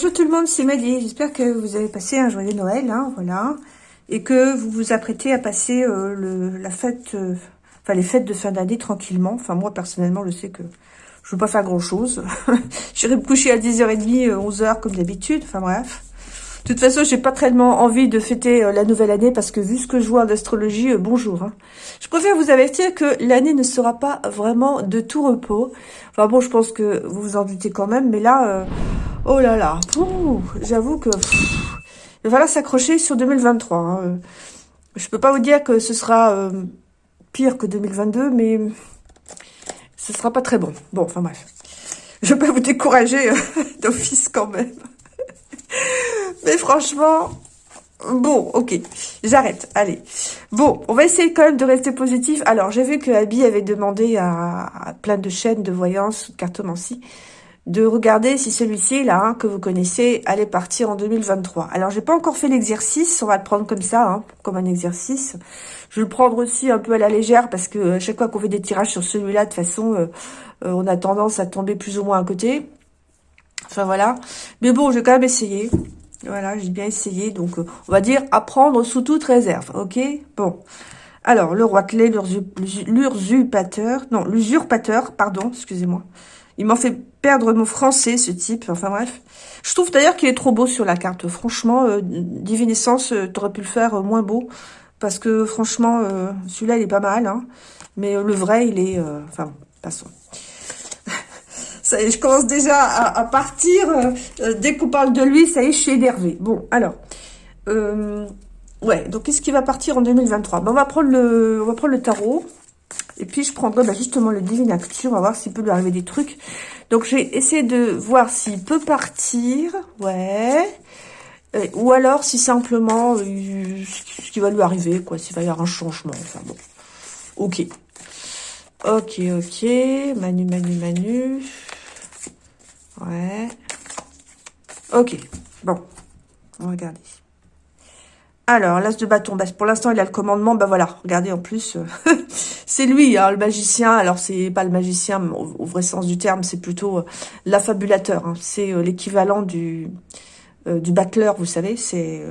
Bonjour tout le monde, c'est Maddy. J'espère que vous avez passé un joyeux Noël, hein, voilà. Et que vous vous apprêtez à passer euh, la fête, euh, enfin les fêtes de fin d'année tranquillement. Enfin moi personnellement, je sais que je ne veux pas faire grand chose. J'irai me coucher à 10h30, 11h euh, comme d'habitude. Enfin bref. De toute façon, j'ai pas tellement envie de fêter la nouvelle année parce que vu ce que je vois en astrologie, bonjour. Hein. Je préfère vous avertir que l'année ne sera pas vraiment de tout repos. Enfin bon, je pense que vous vous en doutez quand même, mais là, Oh là là, j'avoue que il va falloir s'accrocher sur 2023. Hein. Je peux pas vous dire que ce sera euh, pire que 2022, mais ce sera pas très bon. Bon, enfin bref. Je peux vous décourager euh, d'office quand même. Franchement, Bon, ok, j'arrête, allez. Bon, on va essayer quand même de rester positif. Alors, j'ai vu que Abby avait demandé à, à plein de chaînes de voyance, de cartomancie, de regarder si celui-ci, là, que vous connaissez, allait partir en 2023. Alors, j'ai pas encore fait l'exercice, on va le prendre comme ça, hein, comme un exercice. Je vais le prendre aussi un peu à la légère, parce que euh, chaque fois qu'on fait des tirages sur celui-là, de toute façon, euh, euh, on a tendance à tomber plus ou moins à côté. Enfin, voilà. Mais bon, je vais quand même essayer. Voilà, j'ai bien essayé. Donc, on va dire apprendre sous toute réserve, ok? Bon. Alors, le roi clé, l'usurpateur, non, l'usurpateur, pardon, excusez-moi. Il m'en fait perdre mon français, ce type. Enfin bref. Je trouve d'ailleurs qu'il est trop beau sur la carte. Franchement, euh, Divinescence, euh, t'aurais pu le faire euh, moins beau. Parce que franchement, euh, celui-là, il est pas mal. Hein. Mais le vrai, il est... enfin, passons. Ça je commence déjà à, partir. dès qu'on parle de lui, ça y est, je suis énervée. Bon, alors... ouais, donc qu'est-ce qui va partir en 2023 ben, on, va prendre le, on va prendre le tarot. Et puis, je prendrai bah, justement le Divine Actu. On va voir s'il peut lui arriver des trucs. Donc, je vais essayer de voir s'il peut partir. Ouais. Euh, ou alors, si simplement, euh, ce qui va lui arriver, quoi. S'il va y avoir un changement. Enfin, bon. Ok. Ok, ok. Manu, Manu, Manu. Ouais. Ok. Bon. On va regarder. Alors, l'as de bâton, bah, pour l'instant, il a le commandement. Bah voilà, regardez, en plus, euh, c'est lui, hein, le magicien. Alors, c'est pas le magicien au, vrai sens du terme, c'est plutôt euh, l'affabulateur. Hein. C'est euh, l'équivalent du, du battleur, vous savez, c'est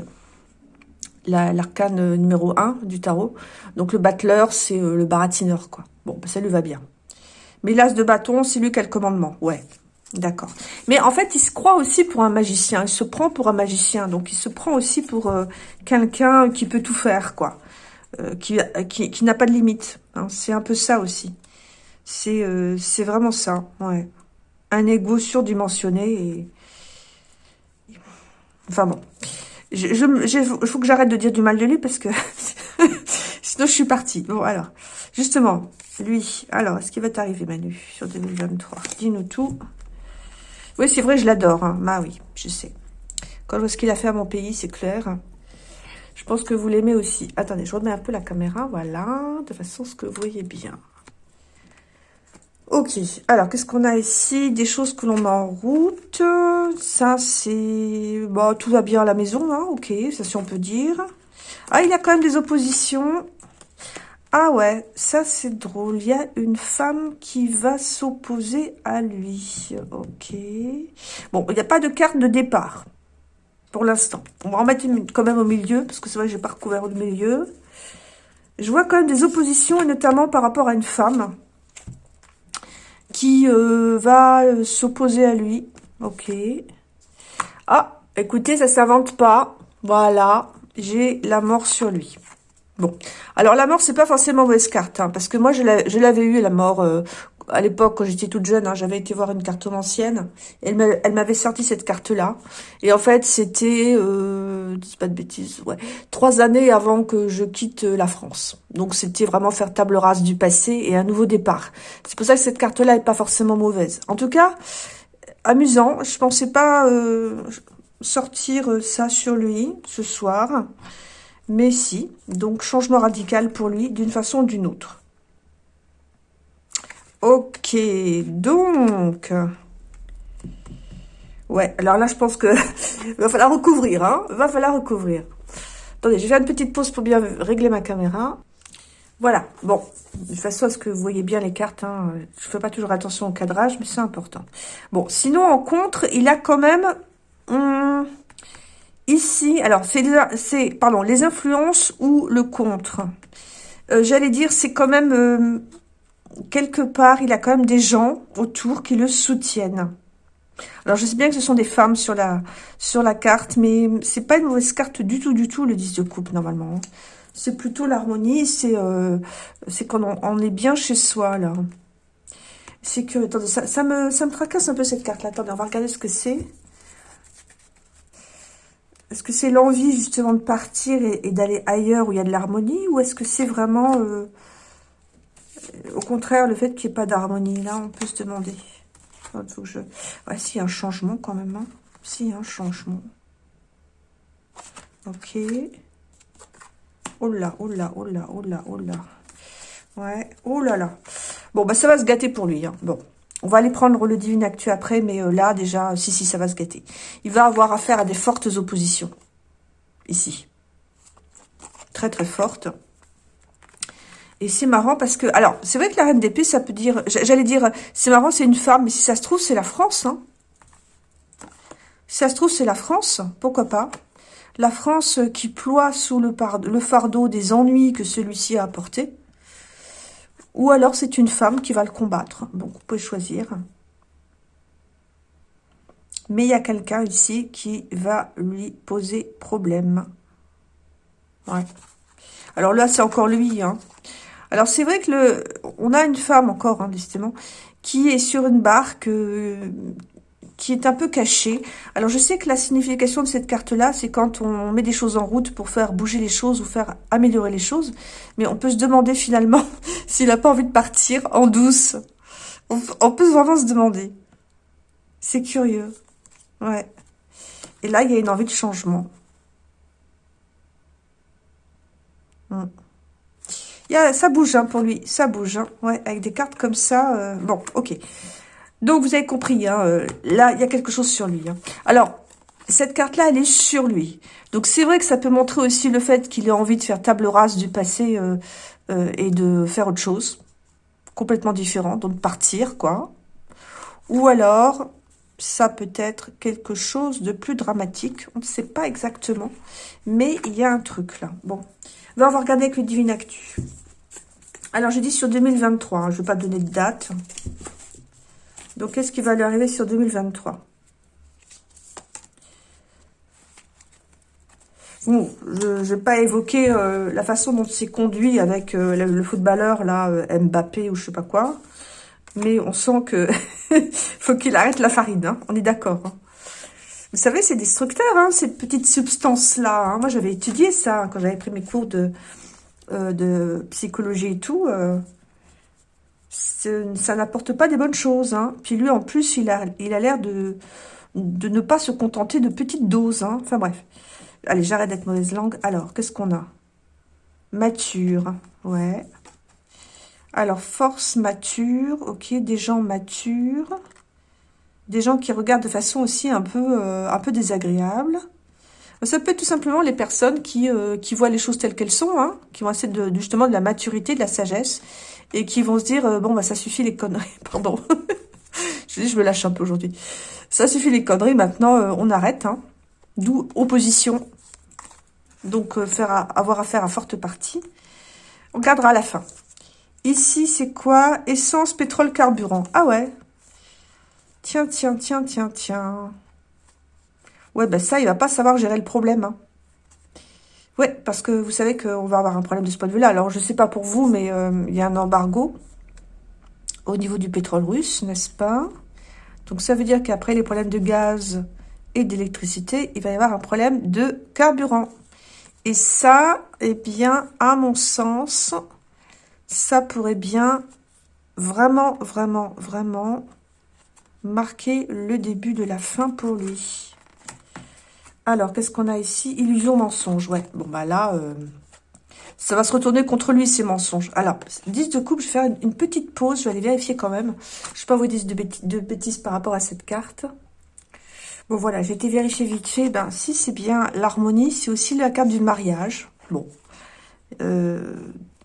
l'arcane numéro 1 du tarot. Donc, le battleur, c'est le baratineur, quoi. Bon, bah, ça lui va bien. Mais l'as de bâton, c'est lui qui a le commandement, ouais. D'accord. Mais en fait, il se croit aussi pour un magicien. Il se prend pour un magicien. Donc, il se prend aussi pour euh, quelqu'un qui peut tout faire, quoi. Euh, qui, qui, qui n'a pas de limite. Hein. C'est un peu ça aussi. C'est euh, vraiment ça, ouais. Un ego surdimensionné. Enfin bon. Je, je, il faut que j'arrête de dire du mal de lui parce que sinon je suis partie. Bon, alors, justement, lui, alors, est-ce qu'il va t'arriver, Manu, sur 2023 Dis-nous tout. Oui, c'est vrai, je l'adore. Hein. Bah oui, je sais. Quand je vois ce qu'il a fait à mon pays, c'est clair. Je pense que vous l'aimez aussi. Attendez, je remets un peu la caméra, voilà, de façon ce que vous voyez bien. Ok, alors qu'est-ce qu'on a ici? Des choses que l'on met en route. Ça, c'est... Bon, tout va bien à la maison, hein, ok, ça si on peut dire. Ah, il y a quand même des oppositions. Ah ouais, ça c'est drôle. Il y a une femme qui va s'opposer à lui. Ok. Bon, il n'y a pas de carte de départ pour l'instant. On va en mettre quand même au milieu, parce que c'est vrai que j'ai pas recouvert le milieu. Je vois quand même des oppositions, et notamment par rapport à une femme qui euh, va euh, s'opposer à lui. Ok. Ah, écoutez, ça s'invente pas. Voilà, j'ai la mort sur lui. Bon, alors la mort, c'est pas forcément mauvaise carte, hein, parce que moi, je l'avais eu, la mort, euh, à l'époque, quand j'étais toute jeune, hein, j'avais été voir une carte ancienne, elle m'avait sorti cette carte-là, et en fait, c'était, euh, dis pas de bêtises, ouais, trois années avant que je quitte euh, la France. Donc, c'était vraiment faire table rase du passé et un nouveau départ. C'est pour ça que cette carte-là est pas forcément mauvaise. En tout cas, amusant, je pensais pas euh, sortir ça sur lui ce soir, mais si, donc changement radical pour lui d'une façon ou d'une autre. Ok, donc... Ouais, alors là, je pense que va falloir recouvrir, hein Va falloir recouvrir. Attendez, je vais faire une petite pause pour bien régler ma caméra. Voilà, bon, de façon, est-ce que vous voyez bien les cartes hein? Je fais pas toujours attention au cadrage, mais c'est important. Bon, sinon, en contre, il a quand même hum, ici, alors, c'est, pardon, les influences ou le contre. Euh, j'allais dire, c'est quand même, euh, quelque part, il a quand même des gens autour qui le soutiennent. Alors, je sais bien que ce sont des femmes sur la, sur la carte, mais c'est pas une mauvaise carte du tout, du tout, le 10 de coupe, normalement. C'est plutôt l'harmonie, c'est euh, quand on, est bien chez soi, là. C'est que, attendez, ça, ça, me, ça me tracasse un peu cette carte-là. Attendez, on va regarder ce que c'est. Est-ce que c'est l'envie justement de partir et, d'aller ailleurs où il y a de l'harmonie Ou est-ce que c'est vraiment, euh, au contraire, le fait qu'il n'y ait pas d'harmonie? Là, on peut se demander. Il. Ouais, a un changement quand même. Hein. A un changement. Ok. Oh là, oh là, oh là, oh là, oh là. Ouais, oh là là. Bon, bah ça va se gâter pour lui. Hein. Bon, on va aller prendre le Divine Actu après, mais euh, là, déjà, si, si, ça va se gâter. Il va avoir affaire à des fortes oppositions. Ici. Très, très fortes. Et c'est marrant parce que... Alors, c'est vrai que la reine d'épée, ça peut dire... J'allais dire, c'est marrant, c'est une femme, mais si ça se trouve, c'est la France. Hein. Si ça se trouve, c'est la France. Pourquoi pas La France qui ploie sous le, le fardeau des ennuis que celui-ci a apportés. Ou alors, c'est une femme qui va le combattre. Donc, vous pouvez choisir. Mais il y a quelqu'un ici qui va lui poser problème. Ouais. Alors là, c'est encore lui. Hein. Alors c'est vrai que le, on a une femme encore, hein, qui est sur une barque, euh, qui est un peu cachée. Alors je sais que la signification de cette carte-là, c'est quand on met des choses en route pour faire bouger les choses ou faire améliorer les choses. Mais on peut se demander finalement s'il n'a pas envie de partir en douce. On, peut vraiment se demander. C'est curieux. Ouais. Et là, il y a une envie de changement. Hum ça bouge hein, pour lui, ça bouge. Hein. Ouais, avec des cartes comme ça. Euh, bon, ok. Donc, vous avez compris, hein, euh, là, il y a quelque chose sur lui. Hein. Alors, cette carte-là, elle est sur lui. Donc, c'est vrai que ça peut montrer aussi le fait qu'il ait envie de faire table rase du passé euh, et de faire autre chose. Complètement différent, donc partir, quoi. Ou alors, ça peut être quelque chose de plus dramatique. On ne sait pas exactement, mais il y a un truc là. Bon, on va regarder avec le Divine Actu. Alors, j'ai dit sur 2023. Hein, je ne vais pas donner de date. Donc, qu'est-ce qui va lui arriver sur 2023 Bon, je ne vais pas évoquer euh, la façon dont c'est conduit avec euh, le, footballeur, là, euh, Mbappé ou je sais pas quoi. Mais on sent que faut qu'il arrête la farine, hein. on est d'accord. Hein. Vous savez, c'est destructeur, hein, ces petites substances-là. Hein. Moi, j'avais étudié ça quand j'avais pris mes cours de, de psychologie et tout. Ça n'apporte pas des bonnes choses. Hein. Puis lui, en plus, il a l'air de, ne pas se contenter de petites doses. Hein. Enfin bref. Allez, j'arrête d'être mauvaise langue. Alors, qu'est-ce qu'on a? Mature, ouais. Alors, force mature, ok, des gens matures des gens qui regardent de façon aussi un peu, euh, un désagréable. Ça peut être tout simplement les personnes qui, euh, qui voient les choses telles qu'elles sont, hein, qui vont essayer de, justement de la maturité, de la sagesse, et qui vont se dire, euh, bon, bah ça suffit les conneries, pardon. je dis, je me lâche un peu aujourd'hui. Ça suffit les conneries, maintenant on arrête, hein. D'où opposition. Donc faire avoir affaire à forte partie. On gardera à la fin. Ici, c'est quoi? Essence, pétrole, carburant. Ah ouais, Tiens, tiens, tiens, tiens, tiens. Ouais, ben ça, il va pas savoir gérer le problème. Hein. Ouais, parce que vous savez qu'on va avoir un problème de ce point de vue-là. Alors, je sais pas pour vous, mais euh, il y a un embargo au niveau du pétrole russe, n'est-ce pas? Donc, ça veut dire qu'après les problèmes de gaz et d'électricité, il va y avoir un problème de carburant. Et ça, eh bien, à mon sens, ça pourrait bien vraiment, vraiment, vraiment marquer le début de la fin pour lui. Alors, qu'est-ce qu'on a ici? Illusion, mensonge. Ouais, bon, bah là, euh, ça va se retourner contre lui, ces mensonges. Alors, 10 de coupe, je vais faire une, petite pause. Je vais aller vérifier quand même. Je ne vais pas vous dire de, bêtises par rapport à cette carte. Bon, voilà, j'ai été vérifier vite fait. Ben, si c'est bien l'harmonie, c'est aussi la carte du mariage. Bon. Euh,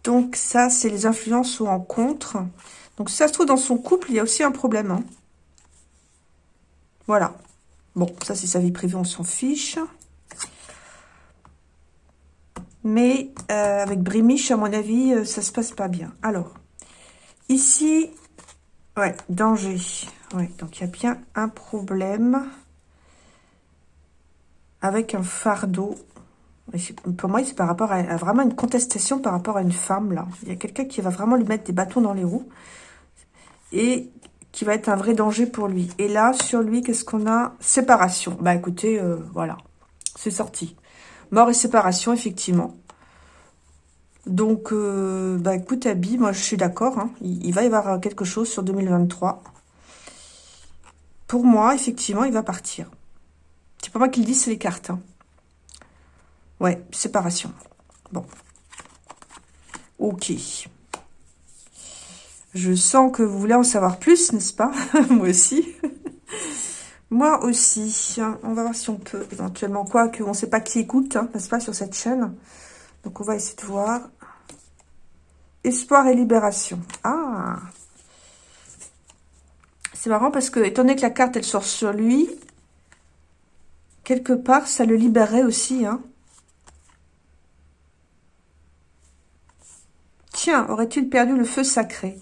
donc, ça, c'est les influences ou en contre. Donc, ça se trouve dans son couple, il y a aussi un problème. Hein. Voilà. Bon, ça, c'est sa vie privée, on s'en fiche. Mais euh, avec Brimiche, à mon avis, euh, ça se passe pas bien. Alors, ici, ouais, danger. Ouais, donc il y a bien un problème avec un fardeau. Pour moi, c'est par rapport à, vraiment une contestation par rapport à une femme, là. Il y a quelqu'un qui va vraiment lui mettre des bâtons dans les roues. Et qui va être un vrai danger pour lui. Et là, sur lui, qu'est-ce qu'on a? Séparation. Bah écoutez, euh, voilà, c'est sorti. Mort et séparation, effectivement. Donc, euh, bah écoute, Abby, moi je suis d'accord. Hein. il, va y avoir quelque chose sur 2023. Pour moi, effectivement, il va partir. C'est pas moi qui le dis, c'est les cartes. Hein. Ouais, séparation. Bon. Ok. Je sens que vous voulez en savoir plus, n'est-ce pas Moi aussi. Moi aussi. On va voir si on peut éventuellement. Quoi que on ne sait pas qui écoute, hein, n'est-ce pas, sur cette chaîne. Donc, on va essayer de voir. Espoir et libération. Ah C'est marrant parce que, étant donné que la carte, elle sort sur lui, quelque part, ça le libérerait aussi, hein. Tiens, aurait-il perdu le feu sacré?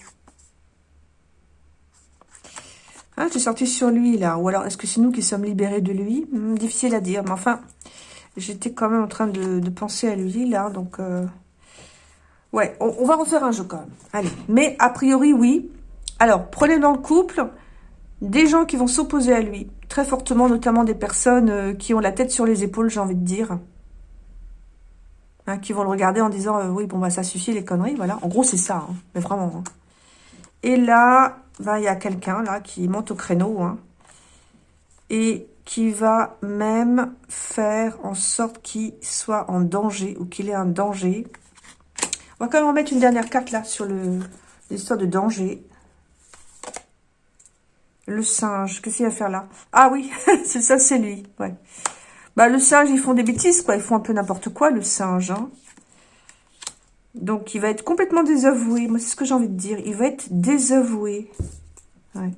J'ai sorti sur lui, là. Ou alors, est-ce que c'est nous qui sommes libérés de lui? Hmm, Difficile à dire. Mais enfin, j'étais quand même en train de, penser à lui, là. Donc, euh, ouais, on, va refaire un jeu quand même. Allez. Mais, a priori, oui. Alors, prenez dans le couple des gens qui vont s'opposer à lui. Très fortement, notamment des personnes euh, qui ont la tête sur les épaules, j'ai envie de dire. Hein, qui vont le regarder en disant, euh, oui, bon, bah, ça suffit, les conneries, voilà. En gros, c'est ça, hein. mais vraiment. Hein. Et là, il y a quelqu'un là qui monte au créneau hein, et qui va même faire en sorte qu'il soit en danger ou qu'il ait un danger. On va quand même en une dernière carte là sur l'histoire de danger. Le singe, qu'est-ce qu'il va faire là? Ah oui, c'est ça, c'est lui. Bah le singe, ils font des bêtises quoi, ils font un peu n'importe quoi le singe. Hein. Donc, il va être complètement désavoué. Moi, c'est ce que j'ai envie de dire. Il va être désavoué. Ouais.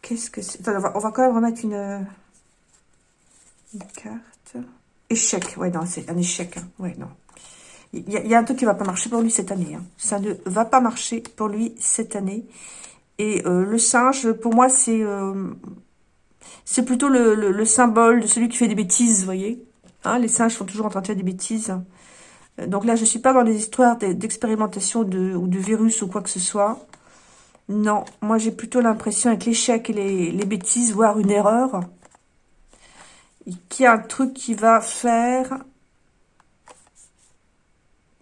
Qu'est-ce que c'est? On va, quand même remettre une, carte. Échec. Ouais, non, c'est un échec. Hein. Ouais, non. Il y, a, un truc qui va pas marcher pour lui cette année. Hein. Ça ne va pas marcher pour lui cette année. Et euh, le singe, pour moi, c'est euh, plutôt le, symbole de celui qui fait des bêtises, vous voyez. Hein, les singes sont toujours en train de faire des bêtises. Donc là, je ne suis pas dans les histoires d'expérimentation de, ou de virus ou quoi que ce soit. Non, moi j'ai plutôt l'impression avec l'échec et les, bêtises, voire une erreur, qu'il y a un truc qui va faire...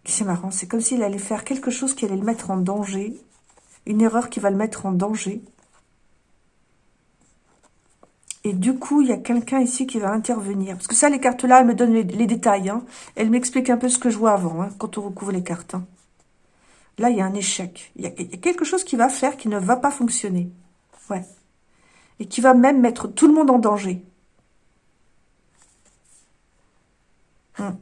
C'est marrant, c'est comme s'il allait faire quelque chose qui allait le mettre en danger. Une erreur qui va le mettre en danger. Et du coup, il y a quelqu'un ici qui va intervenir. Parce que ça, les cartes-là, elles me donnent les, détails. Hein. Elles m'expliquent un peu ce que je vois avant, hein, quand on recouvre les cartes. Hein. Là, il y a un échec. Il y, a, quelque chose qui va faire qui ne va pas fonctionner. Ouais. Et qui va même mettre tout le monde en danger. Hum.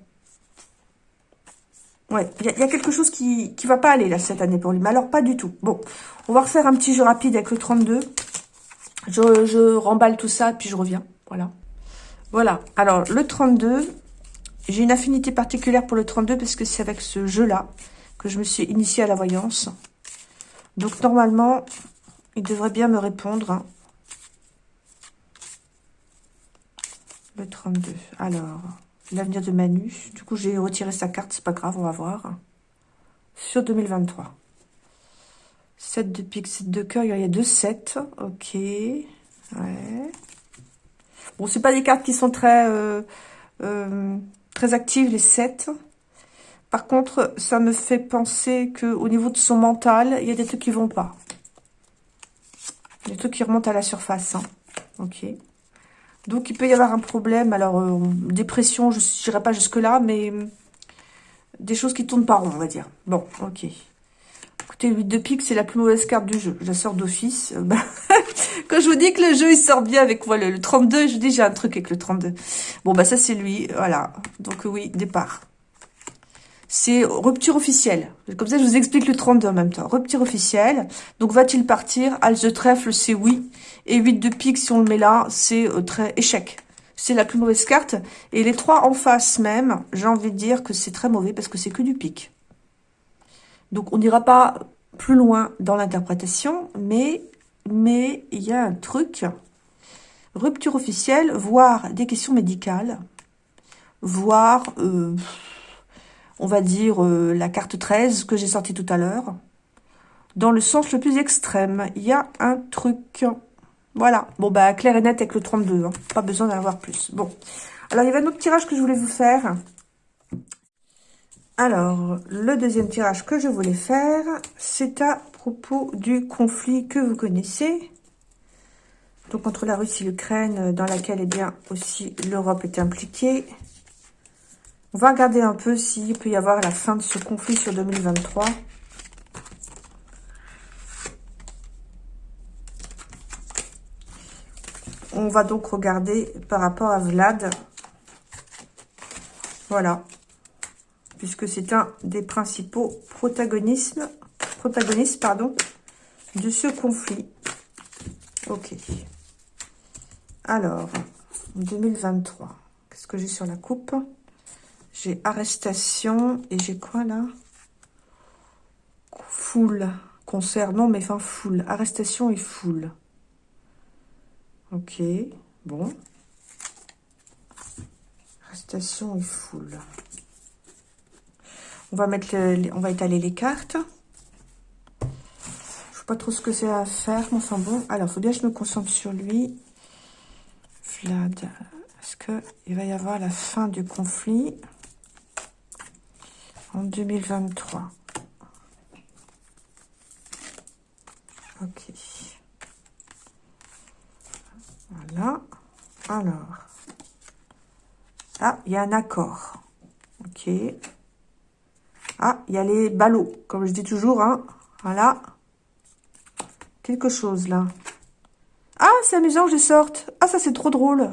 Ouais, il y, a quelque chose qui ne va pas aller là cette année pour lui. Mais alors, pas du tout. Bon, on va refaire un petit jeu rapide avec le 32. Je, remballe tout ça, puis je reviens. Voilà. Voilà. Alors, le 32, j'ai une affinité particulière pour le 32 parce que c'est avec ce jeu-là que je me suis initiée à la voyance. Donc, normalement, il devrait bien me répondre. Le 32. Alors, l'avenir de Manu. Du coup, j'ai retiré sa carte, c'est pas grave, on va voir. Sur 2023. 7 de pique, 7 de cœur, il y a deux 7. Ok. Ouais. Bon, c'est pas des cartes qui sont très, euh, euh, très actives, les 7. Par contre, ça me fait penser que au niveau de son mental, il y a des trucs qui vont pas. Des trucs qui remontent à la surface. Hein. Ok. Donc, il peut y avoir un problème. Alors, euh, dépression, je n'irai pas jusque-là, mais des choses qui tournent pas rond, on va dire. Bon, ok. Écoutez, 8 de pique, c'est la plus mauvaise carte du jeu. Je la sors d'office. Euh, bah, quand je vous dis que le jeu, il sort bien avec voilà, le 32, je dis, j'ai un truc avec le 32. Bon, bah ça, c'est lui. Voilà. Donc, oui, départ. c'est rupture officielle. Comme ça, je vous explique le 32 en même temps. Rupture officielle. Donc, va-t-il partir? As de trèfle, c'est oui. Et 8 de pique, si on le met là, c'est euh, très échec. C'est la plus mauvaise carte. Et les trois en face même, j'ai envie de dire que c'est très mauvais parce que c'est que du pique. Donc, on n'ira pas plus loin dans l'interprétation, mais mais il y a un truc. Rupture officielle, voire des questions médicales, voire... Euh, on va dire, euh, la carte 13 que j'ai sortie tout à l'heure. Dans le sens le plus extrême, il y a un truc. Voilà. Bon, bah, clair et net avec le 32. Hein. Pas besoin d'en avoir plus. Bon. Alors, il y avait un autre tirage que je voulais vous faire. Alors, le deuxième tirage que je voulais faire, c'est à propos du conflit que vous connaissez. Donc, entre la Russie et l'Ukraine, dans laquelle, eh bien, aussi l'Europe est impliquée. On va regarder un peu s'il peut y avoir la fin de ce conflit sur 2023. On va donc regarder par rapport à Vlad. Voilà. Puisque c'est un des principaux protagonistes, protagonistes pardon, de ce conflit. Ok. Alors, 2023. Qu'est-ce que j'ai sur la coupe? J'ai arrestation et j'ai quoi là? Foule. Concert, non mais enfin foule. Arrestation et foule. Ok, bon. Arrestation et foule. On va mettre on va étaler les cartes. Je sais pas trop ce que c'est à faire, mais enfin bon. Alors, faut bien que je me concentre sur lui. Vlad. Est-ce qu'il va y avoir la fin du conflit en 2023. Ok. Voilà. Alors. Ah, il y a un accord. Ok. Ah, il y a les ballots, comme je dis toujours. Hein. Voilà. Quelque chose, là. Ah, c'est amusant que je sorte. Ah, ça, c'est trop drôle.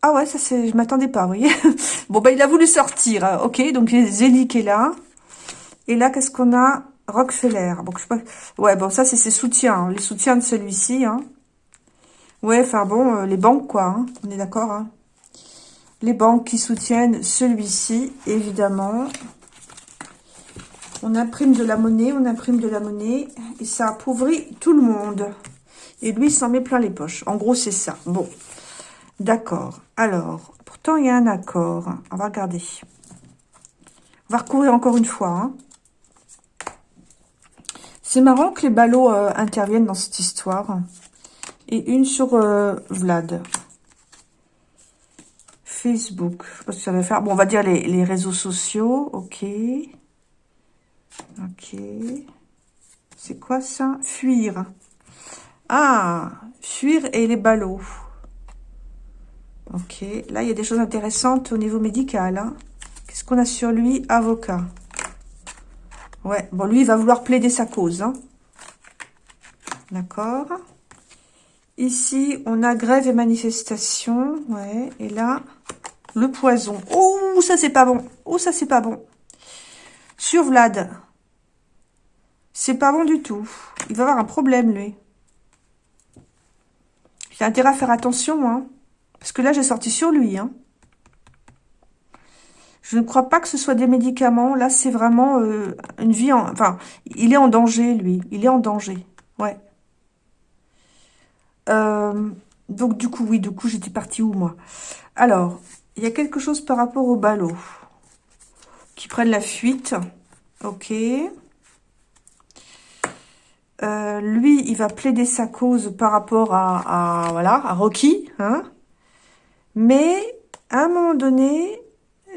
Ah ouais, ça c'est, je m'attendais pas, vous voyez. bon, bah il a voulu sortir, hein. ok, donc Zélie qui est là. Et là, qu'est-ce qu'on a? Rockefeller. Bon. Ouais, bon, ça c'est ses soutiens, hein. les soutiens de celui-ci. Hein. Ouais, enfin bon, euh, les banques quoi, on est d'accord. Les banques qui soutiennent celui-ci, évidemment. On imprime de la monnaie, on imprime de la monnaie, et ça appauvrit tout le monde. Et lui, il s'en met plein les poches. En gros, c'est ça. Bon. D'accord. Alors, pourtant, il y a un accord. On va regarder. On va recourir encore une fois. Hein. C'est marrant que les ballots euh, interviennent dans cette histoire. Et une sur euh, Vlad. Facebook. Je sais pas ce que ça va faire. Bon, on va dire les, les réseaux sociaux. Ok. Ok. C'est quoi ça? Fuir. Ah, fuir et les ballots. Ok, là, il y a des choses intéressantes au niveau médical. Hein. Qu'est-ce qu'on a sur lui? Avocat. Ouais, bon, lui, il va vouloir plaider sa cause. Hein. D'accord. Ici, on a grève et manifestation. Ouais, et là, le poison. Oh, ça, c'est pas bon. Oh, ça, c'est pas bon. Sur Vlad. C'est pas bon du tout. Il va avoir un problème, lui. A intérêt à faire attention, hein. Parce que là, j'ai sorti sur lui. Hein. Je ne crois pas que ce soit des médicaments. Là, c'est vraiment euh, une vie en... Enfin, il est en danger, lui. Il est en danger. Ouais. Euh, donc, du coup, oui, du coup, j'étais partie où, moi? Alors, il y a quelque chose par rapport au ballot. Qui prennent la fuite. Ok. Euh, lui, il va plaider sa cause par rapport à, voilà, à Rocky, hein mais, à un moment donné,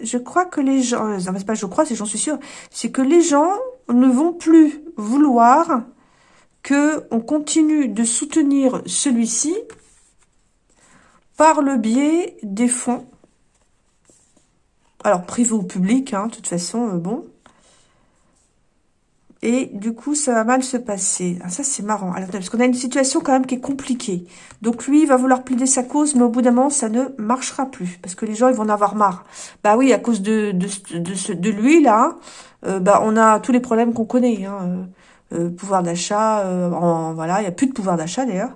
je crois que les gens... Euh, c'est pas je crois, c'est j'en suis sûre. C'est que les gens ne vont plus vouloir que on continue de soutenir celui-ci par le biais des fonds. Alors, privé ou public, hein, de toute façon, euh, bon. Et du coup, ça va mal se passer. Ah, ça, c'est marrant. Alors, parce qu'on a une situation quand même qui est compliquée. Donc, lui, il va vouloir plaider sa cause, mais au bout d'un moment, ça ne marchera plus. Parce que les gens, ils vont en avoir marre. Bah oui, à cause de, de, lui, là, euh, bah, on a tous les problèmes qu'on connaît. Hein. Euh, pouvoir d'achat, euh, voilà, il n'y a plus de pouvoir d'achat, d'ailleurs.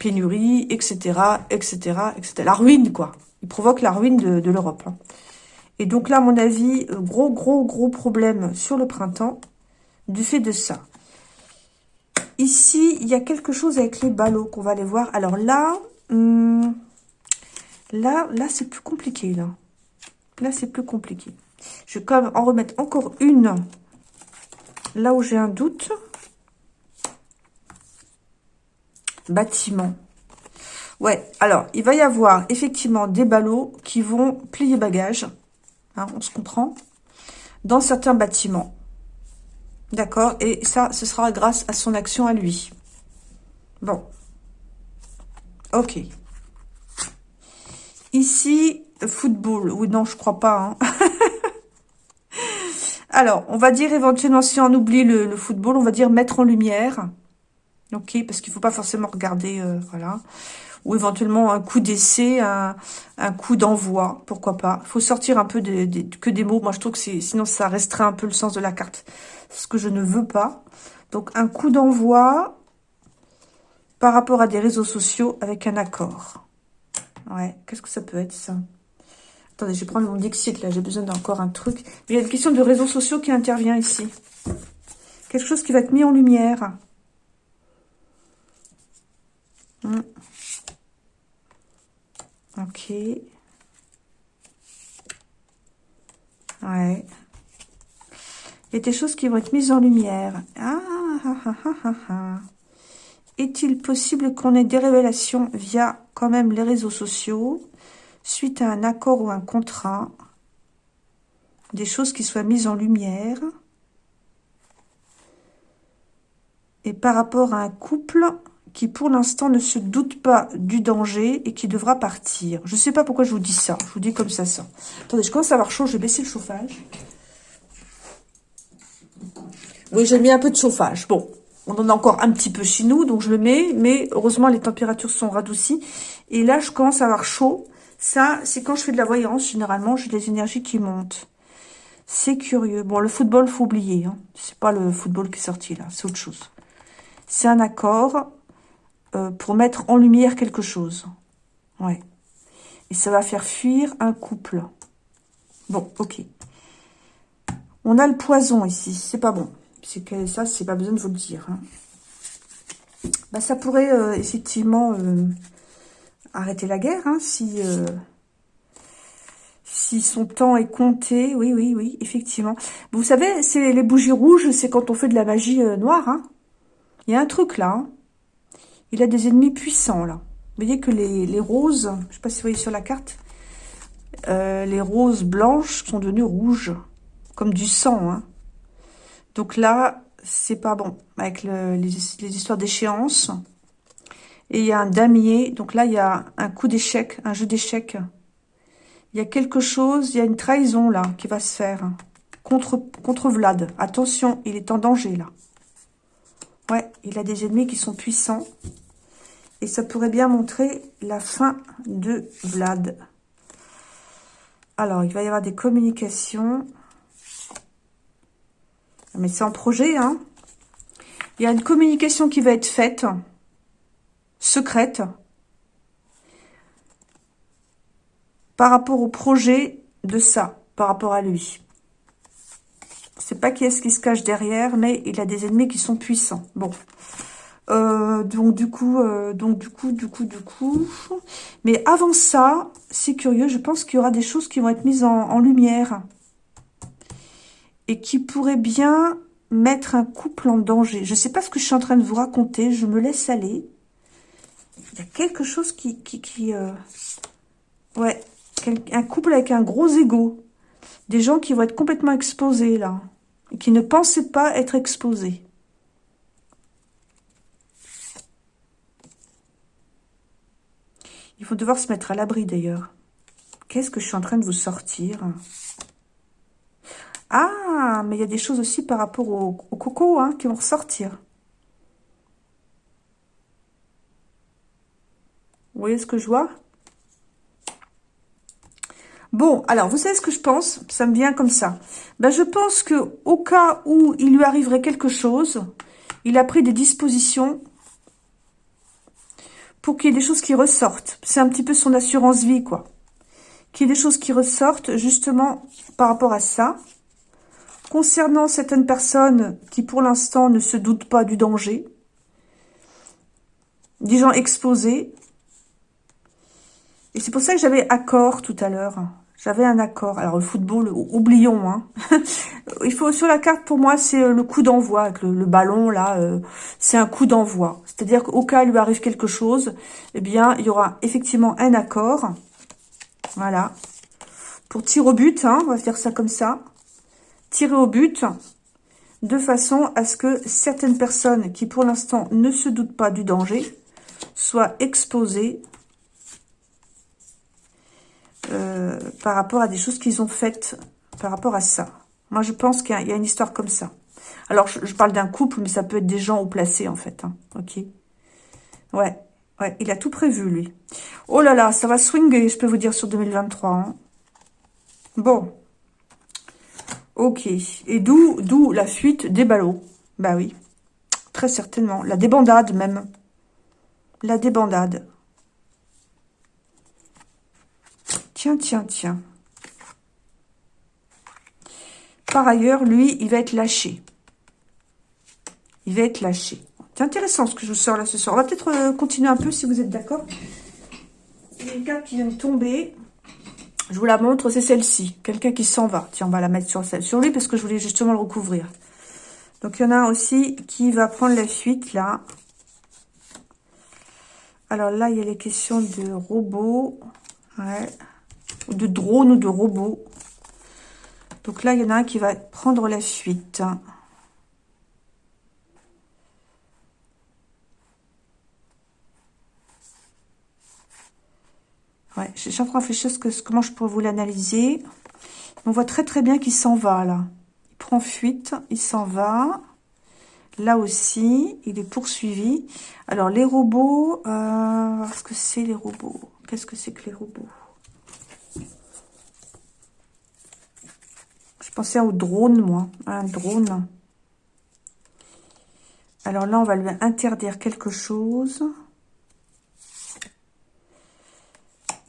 pénurie, etc., etc., etc. La ruine, quoi. Il provoque la ruine de, de l'Europe. Hein. Et donc là, à mon avis, gros, gros, gros problème sur le printemps du fait de ça. Ici, il y a quelque chose avec les ballots qu'on va aller voir. Alors là, hmm, là, là, c'est plus compliqué, là. Là, c'est plus compliqué. Je vais quand même en remettre encore une. Là où j'ai un doute. Bâtiment. Ouais, alors, il va y avoir effectivement des ballots qui vont plier bagages. Hein, on se comprend. Dans certains bâtiments. D'accord Et ça, ce sera grâce à son action à lui. Bon. Ok. Ici, football. Oui, non, je crois pas. Hein. Alors, on va dire éventuellement, si on oublie le, football, on va dire mettre en lumière. Ok, parce qu'il faut pas forcément regarder, euh, voilà. Ou éventuellement un coup d'essai, un, coup d'envoi, pourquoi pas. Il faut sortir un peu que des mots. Moi, je trouve que sinon, ça resterait un peu le sens de la carte ce que je ne veux pas. Donc, un coup d'envoi par rapport à des réseaux sociaux avec un accord. Ouais, qu'est-ce que ça peut être, ça? Attendez, je vais prendre mon Dixit, là. J'ai besoin d'encore un truc. il y a une question de réseaux sociaux qui intervient ici. Quelque chose qui va être mis en lumière. Hmm. Ok. Ouais. Il y a des choses qui vont être mises en lumière. Ah, ah, ah, ah, ah Est-il possible qu'on ait des révélations via quand même les réseaux sociaux, suite à un accord ou un contrat, des choses qui soient mises en lumière, et par rapport à un couple qui pour l'instant ne se doute pas du danger et qui devra partir. Je ne sais pas pourquoi je vous dis ça, je vous dis comme ça ça. Attendez, je commence à avoir chaud, je vais baisser le chauffage. Oui, j'ai mis un peu de chauffage. Bon, on en a encore un petit peu chez nous, donc je le mets. Mais heureusement, les températures sont radoucies. Et là, je commence à avoir chaud. Ça, c'est quand je fais de la voyance. Généralement, j'ai des énergies qui montent. C'est curieux. Bon, le football, faut oublier. Hein. C'est pas le football qui est sorti là. C'est autre chose. C'est un accord euh, pour mettre en lumière quelque chose. Ouais. Et ça va faire fuir un couple. Bon, ok. On a le poison ici. C'est pas bon c'est que ça, c'est pas besoin de vous le dire. Hein. Bah, ça pourrait euh, effectivement euh, arrêter la guerre, hein, si, si son temps est compté. Oui, oui, oui, effectivement. Vous savez, c'est les bougies rouges, c'est quand on fait de la magie noire. Hein. Il y a un truc là. Il a des ennemis puissants là. Vous voyez que les, roses, je sais pas si vous voyez sur la carte, les roses blanches sont devenues rouges, comme du sang. Hein. Donc là, c'est pas bon avec les, histoires d'échéance. Et il y a un damier. Donc là, il y a un coup d'échec, un jeu d'échec. Il y a quelque chose, il y a une trahison là qui va se faire contre, contre Vlad. Attention, il est en danger là. Ouais, il a des ennemis qui sont puissants. Et ça pourrait bien montrer la fin de Vlad. Alors, il va y avoir des communications. Mais c'est en projet, hein. Il y a une communication qui va être faite, secrète, par rapport au projet de ça, par rapport à lui. C'est pas qui est-ce qui se cache derrière, mais il a des ennemis qui sont puissants. Bon. Euh, donc du coup, euh, donc du coup, du coup, du coup. Mais avant ça, c'est curieux, je pense qu'il y aura des choses qui vont être mises en lumière et qui pourrait bien mettre un couple en danger. Je ne sais pas ce que je suis en train de vous raconter, je me laisse aller. Il y a quelque chose qui euh, Ouais, un couple avec un gros ego. Des gens qui vont être complètement exposés, là. Qui ne pensaient pas être exposés. Ils vont devoir se mettre à l'abri, d'ailleurs. Qu'est-ce que je suis en train de vous sortir? Ah, mais il y a des choses aussi par rapport au, coco hein, qui vont ressortir. Vous voyez ce que je vois? Bon, alors, vous savez ce que je pense? Ça me vient comme ça. Ben, je pense que au cas où il lui arriverait quelque chose, il a pris des dispositions pour qu'il y ait des choses qui ressortent. C'est un petit peu son assurance vie, quoi. Qu'il y ait des choses qui ressortent, justement, par rapport à ça. Concernant certaines personnes qui, pour l'instant, ne se doutent pas du danger. Des gens exposés, c'est pour ça que j'avais accord tout à l'heure. J'avais un accord. Alors, le football, oublions. Hein. Il faut Sur la carte, pour moi, c'est euh, le coup d'envoi. Le, ballon, là, euh, c'est un coup d'envoi. C'est-à-dire qu'au cas où il lui arrive quelque chose, eh bien, il y aura effectivement un accord. Voilà. Pour tirer au but, hein, on va faire ça comme ça. Tirer au but, de façon à ce que certaines personnes qui, pour l'instant, ne se doutent pas du danger, soient exposées euh, par rapport à des choses qu'ils ont faites par rapport à ça. Moi, je pense qu'il y, a une histoire comme ça. Alors, je, parle d'un couple, mais ça peut être des gens au placé, en fait. Hein. Ok Ouais, ouais, il a tout prévu, lui. Oh là là, ça va swinger, je peux vous dire, sur 2023. Hein. Bon. Ok. Et d'où d'où la fuite des ballots Bah oui, très certainement. La débandade, même. La débandade. Tiens, tiens, tiens. Par ailleurs, lui, il va être lâché. Il va être lâché. C'est intéressant ce que je vous sors là ce soir. On va peut-être euh, continuer un peu si vous êtes d'accord. Il y a une carte qui vient de tomber. Je vous la montre, c'est celle-ci. Quelqu'un qui s'en va. Tiens, on va la mettre sur, sur lui parce que je voulais justement le recouvrir. Donc, il y en a aussi qui va prendre la fuite, là. Alors là, il y a les questions de robots. Ouais de drones ou de robots. Donc là, il y en a un qui va prendre la fuite. Ouais, je suis en train de réfléchir que, comment je pourrais vous l'analyser. On voit très très bien qu'il s'en va là. Il prend fuite, il s'en va. Là aussi, il est poursuivi. Alors les robots, euh, ce que c'est les robots? Qu'est-ce que c'est que les robots? Pensais au drone, moi. Un drone. Alors là, on va lui interdire quelque chose.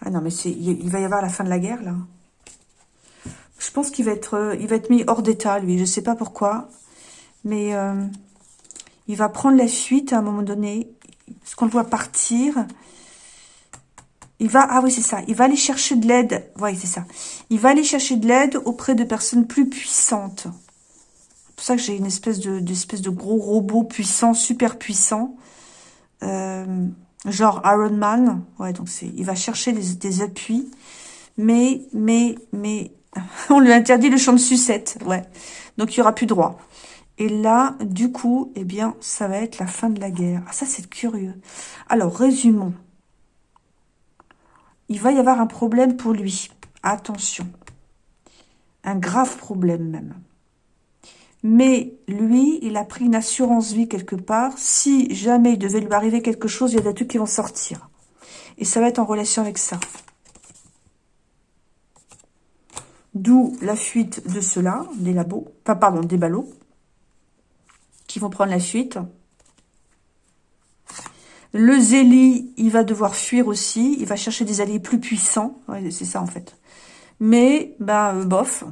Ah non, mais il va y avoir la fin de la guerre, là. Je pense qu'il va être, il va être mis hors d'état, lui. Je sais pas pourquoi. Mais euh, il va prendre la fuite à un moment donné. Est-ce qu'on le voit partir il va, ah oui, c'est ça. Il va aller chercher de l'aide. C'est ça. Il va aller chercher de l'aide auprès de personnes plus puissantes. C'est pour ça que j'ai une espèce de, de gros robot puissant, super puissant. Euh, genre Iron Man. Ouais, donc c'est, il va chercher des, des appuis. Mais, mais, mais, on lui interdit le champ de sucette. Ouais. Donc, il y aura plus droit. Et là, du coup, eh bien, ça va être la fin de la guerre. Ah, ça, c'est curieux. Alors, résumons il va y avoir un problème pour lui. Attention. Un grave problème même. Mais lui, il a pris une assurance vie quelque part. Si jamais il devait lui arriver quelque chose, il y a des trucs qui vont sortir. Et ça va être en relation avec ça. D'où la fuite de ceux-là, des labos, pardon, des ballots, qui vont prendre la fuite. Le Zélie, il va devoir fuir aussi. Il va chercher des alliés plus puissants. c'est ça, en fait. Mais, bah, euh, bof.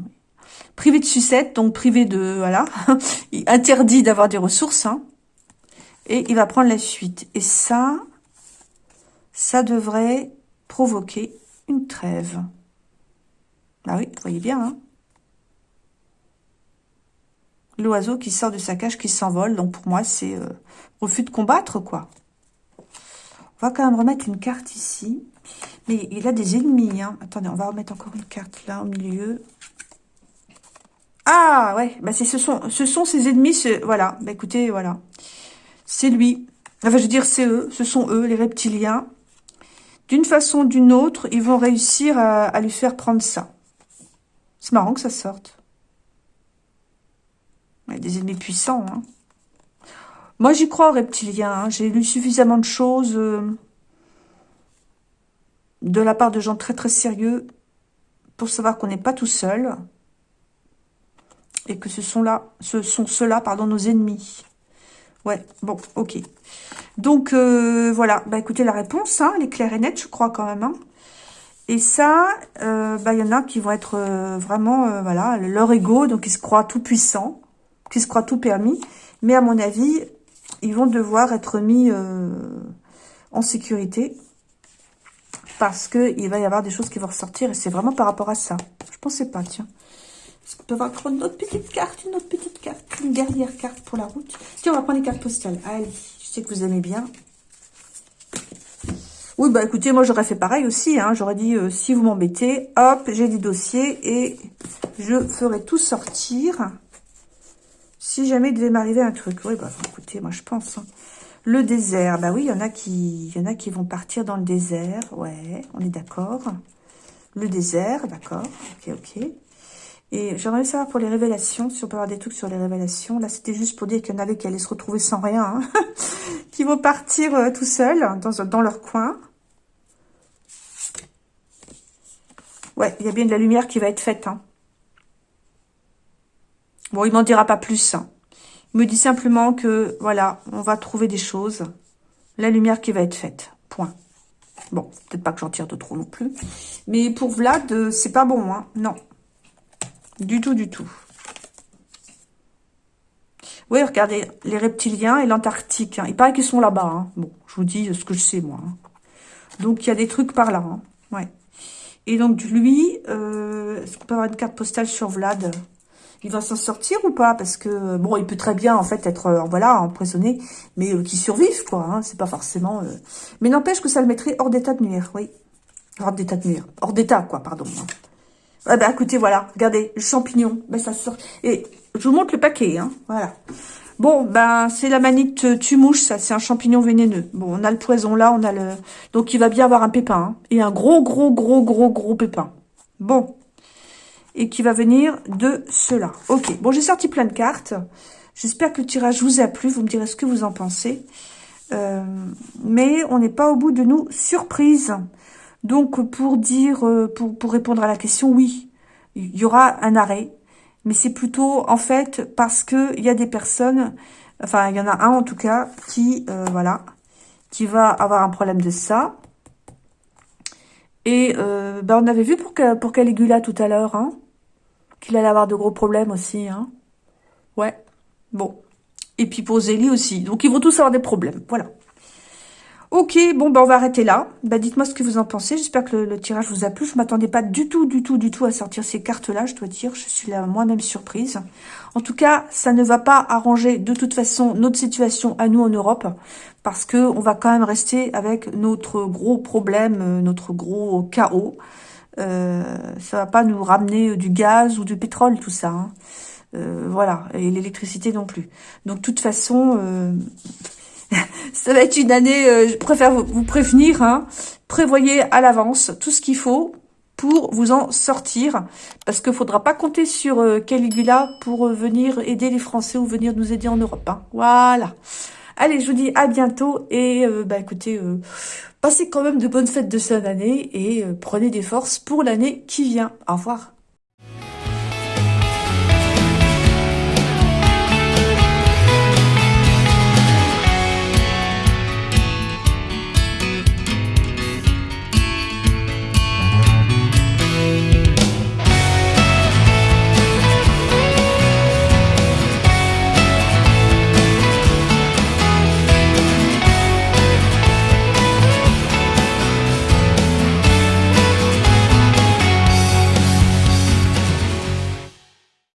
Privé de sucette, donc privé de... Voilà. interdit d'avoir des ressources. Hein. Et il va prendre la suite. Et ça, ça devrait provoquer une trêve. Ah oui, vous voyez bien, hein L'oiseau qui sort de sa cage, qui s'envole. Donc, pour moi, c'est euh, refus de combattre, quoi. On va quand même remettre une carte ici. Mais il a des ennemis. Hein. Attendez, on va remettre encore une carte là au milieu. Ah ouais, bah ce sont ce sont ses ennemis. Voilà, bah écoutez, voilà. C'est lui. Enfin, je veux dire, c'est eux. Ce sont eux, les reptiliens. D'une façon ou d'une autre, ils vont réussir à, lui faire prendre ça. C'est marrant que ça sorte. des ennemis puissants. Hein. Moi, j'y crois aux reptiliens. Hein. J'ai lu suffisamment de choses euh, de la part de gens très très sérieux pour savoir qu'on n'est pas tout seul et que ce sont là, ce sont ceux-là, pardon, nos ennemis. Ouais, bon, ok. Donc, euh, voilà. Bah, écoutez, la réponse, hein, elle est claire et nette, je crois, quand même. Hein. Et ça, euh, bah, il y en a qui vont être vraiment, voilà, leur ego, donc ils se croient tout puissants, qui se croient tout permis. Mais à mon avis, ils vont devoir être mis euh, en sécurité parce qu'il va y avoir des choses qui vont ressortir et c'est vraiment par rapport à ça. Je pensais pas, tiens. Est-ce qu'on peut avoir une autre petite carte, une autre petite carte, une dernière carte pour la route? Tiens, on va prendre les cartes postales. Allez, je sais que vous aimez bien. Oui, bah écoutez, moi j'aurais fait pareil aussi. Hein. J'aurais dit, euh, si vous m'embêtez, hop, j'ai des dossiers et je ferai tout sortir. Si jamais il devait m'arriver un truc. Oui, bah écoutez, moi je pense. Hein. Le désert, bah oui, il y en a qui, y a qui vont partir dans le désert. Ouais, on est d'accord. Le désert, d'accord. Ok, ok. Et j'aimerais savoir pour les révélations, si on peut avoir des trucs sur les révélations. Là, c'était juste pour dire qu'il y en avait qui allaient se retrouver sans rien, hein. qui vont partir euh, tout seuls dans, dans leur coin. Ouais, il y a bien de la lumière qui va être faite. Hein. Bon, il m'en dira pas plus. Hein. Il me dit simplement que, voilà, on va trouver des choses. La lumière qui va être faite. Point. Bon, peut-être pas que j'en tire de trop non plus. Mais pour Vlad, euh, c'est pas bon, hein. Non. Du tout, du tout. Oui, regardez, les reptiliens et l'Antarctique. Hein. Il paraît qu'ils sont là-bas. Hein. Bon, je vous dis ce que je sais, moi. Hein. Donc, il y a des trucs par là. Ouais. Et donc, lui, euh, est-ce qu'on peut avoir une carte postale sur Vlad? Il va s'en sortir ou pas? Parce que, bon, il peut très bien, en fait, être, euh, voilà, empoisonné, mais euh, qu'il survive, quoi. Hein, c'est pas forcément... Euh. Mais n'empêche que ça le mettrait hors d'état de nuire, oui. Hors d'état de nuire. Hors d'état, quoi, pardon. Hein. Ah bah, écoutez, voilà, regardez, le champignon, ben, ça sort... Et je vous montre le paquet, hein, voilà. Bon, ben, c'est la manite tumouche, ça, c'est un champignon vénéneux. Bon, on a le poison là, on a le... Donc, il va bien avoir un pépin, hein, et un gros, gros, gros, gros, gros pépin. Bon, et qui va venir de cela. Ok, bon, j'ai sorti plein de cartes. J'espère que le tirage vous a plu. Vous me direz ce que vous en pensez. Euh, mais on n'est pas au bout de nos surprises. Donc, pour dire, euh, pour, pour répondre à la question, oui, il y aura un arrêt. Mais c'est plutôt, en fait, parce que il y a des personnes, enfin, il y en a un en tout cas, qui, euh, voilà, qui va avoir un problème de ça. Et ben, on avait vu pour, pour Caligula tout à l'heure, hein, qu'il allait avoir de gros problèmes aussi. Hein. Ouais, bon. Et puis pour Zélie aussi. Donc ils vont tous avoir des problèmes, voilà. Ok, bon, ben on va arrêter là. Bah, Dites-moi ce que vous en pensez. J'espère que le, tirage vous a plu. Je m'attendais pas du tout, du tout, du tout à sortir ces cartes-là, je dois dire. Je suis là moi-même surprise. En tout cas, ça ne va pas arranger de toute façon notre situation à nous en Europe. Parce que on va quand même rester avec notre gros problème, euh, notre gros chaos. Euh, ça va pas nous ramener du gaz ou du pétrole, tout ça. Hein. Euh, voilà, et l'électricité non plus. Donc, de toute façon, euh, ça va être une année, je préfère vous, prévenir, hein. prévoyez à l'avance tout ce qu'il faut pour vous en sortir, parce qu'il faudra pas compter sur Caligula pour venir aider les Français ou venir nous aider en Europe. Hein. Voilà. Allez, je vous dis à bientôt et bah écoutez, Passez quand même de bonnes fêtes de fin d'année et euh, prenez des forces pour l'année qui vient. Au revoir.